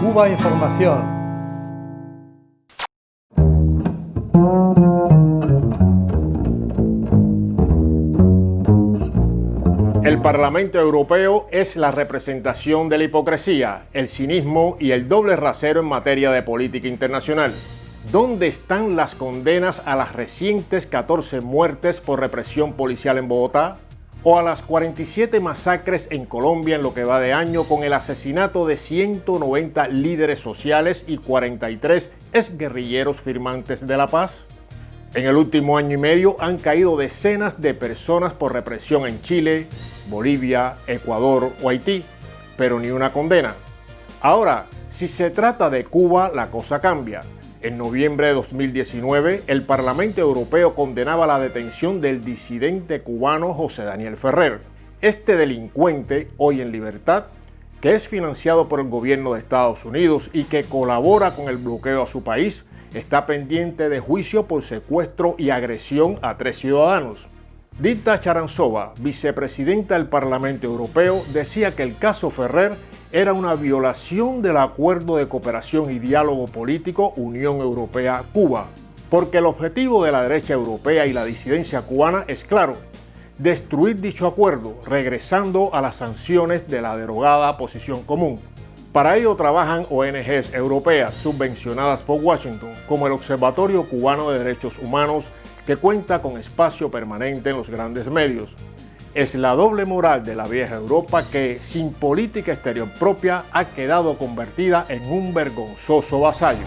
Cuba Información. El Parlamento Europeo es la representación de la hipocresía, el cinismo y el doble rasero en materia de política internacional. ¿Dónde están las condenas a las recientes 14 muertes por represión policial en Bogotá? ¿O a las 47 masacres en Colombia en lo que va de año con el asesinato de 190 líderes sociales y 43 exguerrilleros firmantes de la paz? En el último año y medio han caído decenas de personas por represión en Chile, Bolivia, Ecuador o Haití, pero ni una condena. Ahora, si se trata de Cuba, la cosa cambia. En noviembre de 2019, el Parlamento Europeo condenaba la detención del disidente cubano José Daniel Ferrer. Este delincuente, hoy en libertad, que es financiado por el gobierno de Estados Unidos y que colabora con el bloqueo a su país, está pendiente de juicio por secuestro y agresión a tres ciudadanos. Dita Charanzova, vicepresidenta del Parlamento Europeo, decía que el caso Ferrer era una violación del Acuerdo de Cooperación y Diálogo Político Unión Europea-Cuba, porque el objetivo de la derecha europea y la disidencia cubana es claro, destruir dicho acuerdo, regresando a las sanciones de la derogada posición común. Para ello trabajan ONGs europeas subvencionadas por Washington, como el Observatorio Cubano de Derechos Humanos que cuenta con espacio permanente en los grandes medios. Es la doble moral de la vieja Europa que, sin política exterior propia, ha quedado convertida en un vergonzoso vasallo.